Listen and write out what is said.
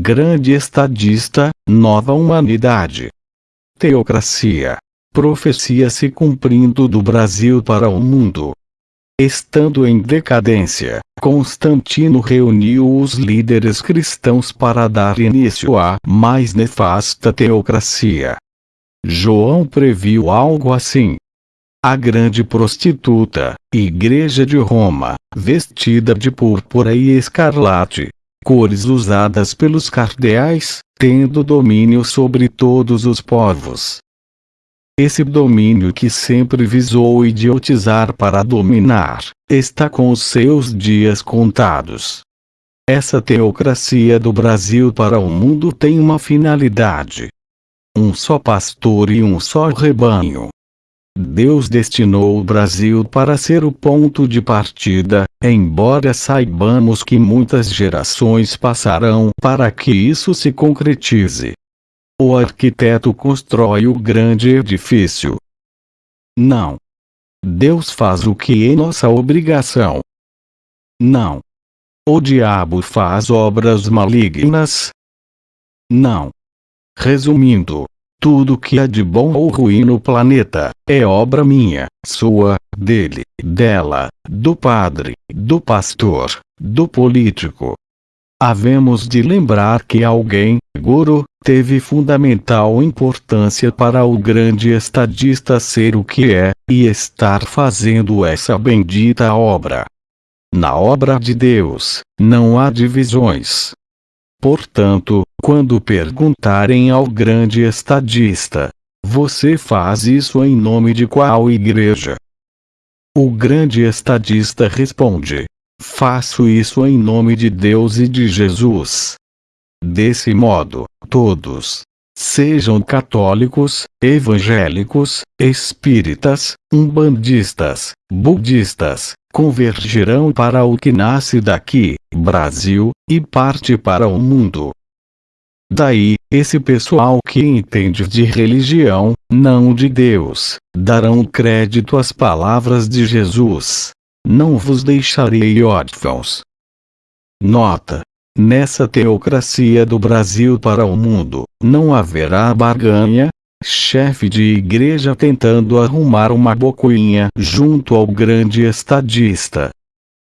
grande estadista, nova humanidade. Teocracia. Profecia se cumprindo do Brasil para o mundo. Estando em decadência, Constantino reuniu os líderes cristãos para dar início à mais nefasta teocracia. João previu algo assim. A grande prostituta, Igreja de Roma, vestida de púrpura e escarlate, cores usadas pelos cardeais, tendo domínio sobre todos os povos, esse domínio que sempre visou idiotizar para dominar, está com os seus dias contados. Essa teocracia do Brasil para o mundo tem uma finalidade: um só pastor e um só rebanho. Deus destinou o Brasil para ser o ponto de partida, embora saibamos que muitas gerações passarão para que isso se concretize. O arquiteto constrói o grande edifício. Não. Deus faz o que é nossa obrigação. Não. O diabo faz obras malignas. Não. Resumindo, tudo que há de bom ou ruim no planeta, é obra minha, sua, dele, dela, do padre, do pastor, do político, havemos de lembrar que alguém, Guru, teve fundamental importância para o grande estadista ser o que é, e estar fazendo essa bendita obra. Na obra de Deus, não há divisões. Portanto, quando perguntarem ao grande estadista, você faz isso em nome de qual igreja? O grande estadista responde: Faço isso em nome de Deus e de Jesus. Desse modo, todos, sejam católicos, evangélicos, espíritas, umbandistas, budistas, convergirão para o que nasce daqui, Brasil, e parte para o mundo. Daí, esse pessoal que entende de religião, não de Deus, darão crédito às palavras de Jesus. Não vos deixarei órfãos. Nota: Nessa teocracia do Brasil para o mundo, não haverá barganha, chefe de igreja tentando arrumar uma bocuinha junto ao grande estadista,